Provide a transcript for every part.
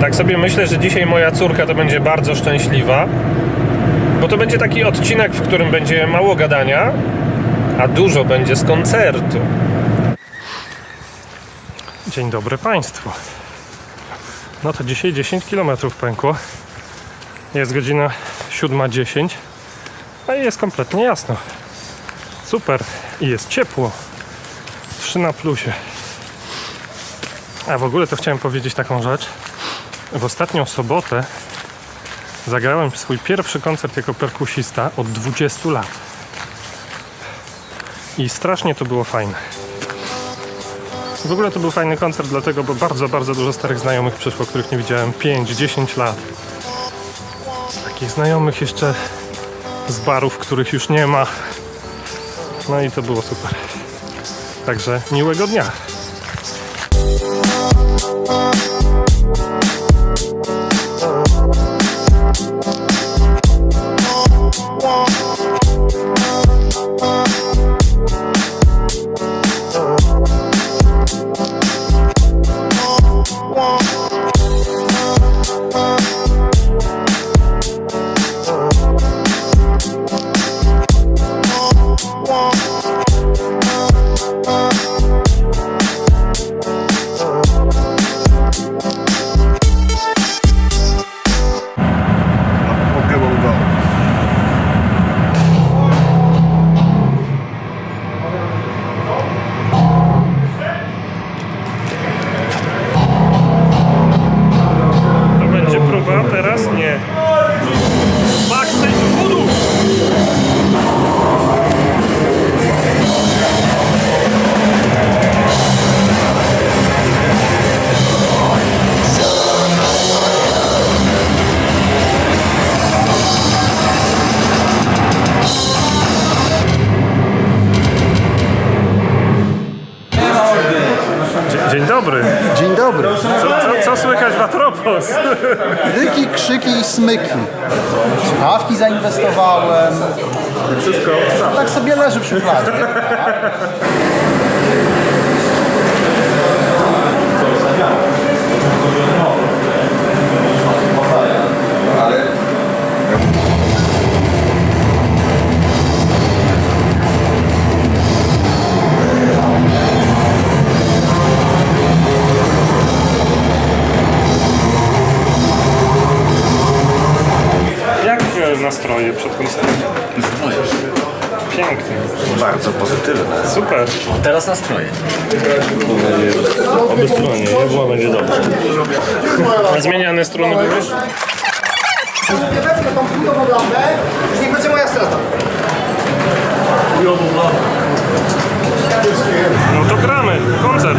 Tak sobie myślę, że dzisiaj moja córka to będzie bardzo szczęśliwa, bo to będzie taki odcinek, w którym będzie mało gadania, a dużo będzie z koncertu. Dzień dobry Państwu. No to dzisiaj 10 km pękło. Jest godzina 7.10, a jest kompletnie jasno. Super i jest ciepło. 3 na plusie. A w ogóle to chciałem powiedzieć taką rzecz. W ostatnią sobotę zagrałem swój pierwszy koncert jako perkusista od 20 lat. I strasznie to było fajne. W ogóle to był fajny koncert, dlatego, bo bardzo, bardzo dużo starych znajomych przyszło, których nie widziałem 5-10 lat. Takich znajomych jeszcze z barów, których już nie ma. No i to było super. Także miłego dnia. Słychać w Atropos? Ryki, krzyki i smyki. Słuchawki zainwestowałem. Wszystko. Tak sobie leży przy szufladzie. Przed koncertem? Pięknie. Bardzo pozytywne. Super. Teraz nastroje. Oby stronie, jedła będzie dobrze. A zmieniane struny były? wezmę tą chudową lampę, już niech będzie moja strata. No to gramy. Koncert.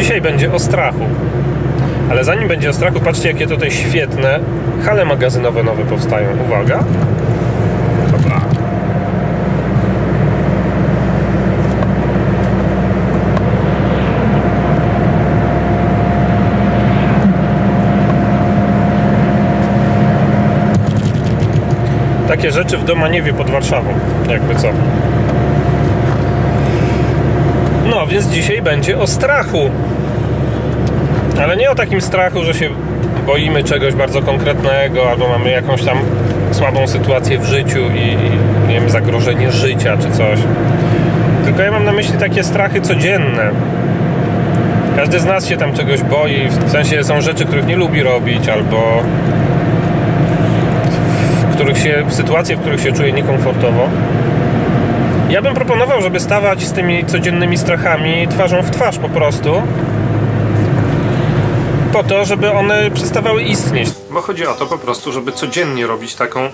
Dzisiaj będzie o strachu. Ale zanim będzie o strachu, patrzcie jakie tutaj świetne hale magazynowe nowe powstają. Uwaga. Takie rzeczy w Domaniewie pod Warszawą, jakby co. No, więc dzisiaj będzie o strachu. Ale nie o takim strachu, że się boimy czegoś bardzo konkretnego, albo mamy jakąś tam słabą sytuację w życiu i, i nie wiem, zagrożenie życia czy coś. Tylko ja mam na myśli takie strachy codzienne. Każdy z nas się tam czegoś boi, w sensie są rzeczy, których nie lubi robić, albo w których się, w sytuacje, w których się czuje niekomfortowo. Ja bym proponował, żeby stawać z tymi codziennymi strachami twarzą w twarz po prostu. Po to, żeby one przestawały istnieć. Bo chodzi o to po prostu, żeby codziennie robić taką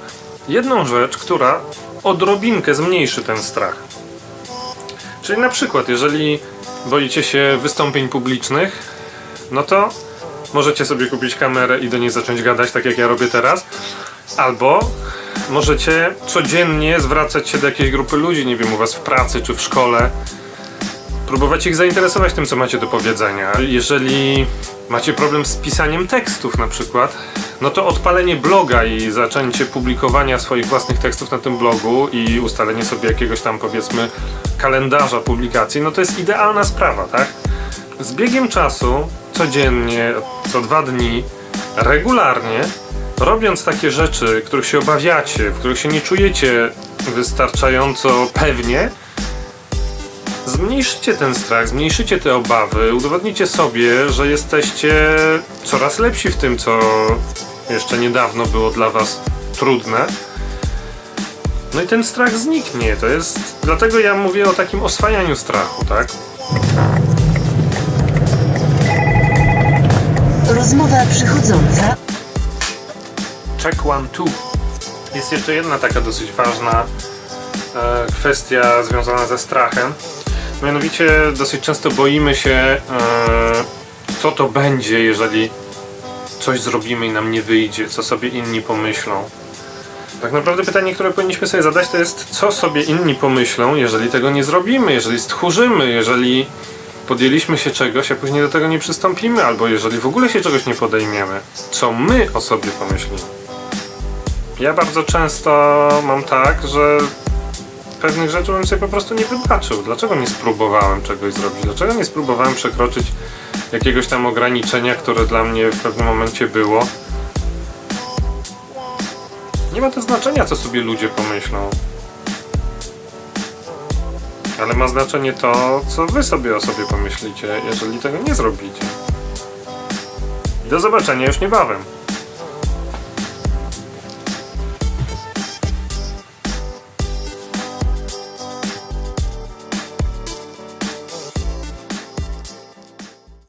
jedną rzecz, która odrobinkę zmniejszy ten strach. Czyli na przykład, jeżeli boicie się wystąpień publicznych, no to możecie sobie kupić kamerę i do niej zacząć gadać, tak jak ja robię teraz. Albo możecie codziennie zwracać się do jakiejś grupy ludzi, nie wiem, u was w pracy czy w szkole. Próbować ich zainteresować tym, co macie do powiedzenia. Jeżeli macie problem z pisaniem tekstów na przykład, no to odpalenie bloga i zaczęcie publikowania swoich własnych tekstów na tym blogu i ustalenie sobie jakiegoś tam powiedzmy kalendarza publikacji, no to jest idealna sprawa, tak? Z biegiem czasu, codziennie, co dwa dni, regularnie, robiąc takie rzeczy, których się obawiacie, w których się nie czujecie wystarczająco pewnie, zmniejszycie ten strach, zmniejszycie te obawy, udowodnicie sobie, że jesteście coraz lepsi w tym, co jeszcze niedawno było dla was trudne. No i ten strach zniknie. To jest. Dlatego ja mówię o takim oswajaniu strachu, tak? Rozmowa przychodząca. Two. Jest jeszcze jedna taka dosyć ważna e, kwestia związana ze strachem. Mianowicie dosyć często boimy się, e, co to będzie, jeżeli coś zrobimy i nam nie wyjdzie, co sobie inni pomyślą. Tak naprawdę pytanie, które powinniśmy sobie zadać, to jest, co sobie inni pomyślą, jeżeli tego nie zrobimy, jeżeli stchórzymy, jeżeli podjęliśmy się czegoś, a później do tego nie przystąpimy, albo jeżeli w ogóle się czegoś nie podejmiemy. Co my o sobie pomyślimy. Ja bardzo często mam tak, że pewnych rzeczy bym sobie po prostu nie wybaczył. Dlaczego nie spróbowałem czegoś zrobić? Dlaczego nie spróbowałem przekroczyć jakiegoś tam ograniczenia, które dla mnie w pewnym momencie było? Nie ma to znaczenia, co sobie ludzie pomyślą. Ale ma znaczenie to, co wy sobie o sobie pomyślicie, jeżeli tego nie zrobicie. Do zobaczenia już niebawem.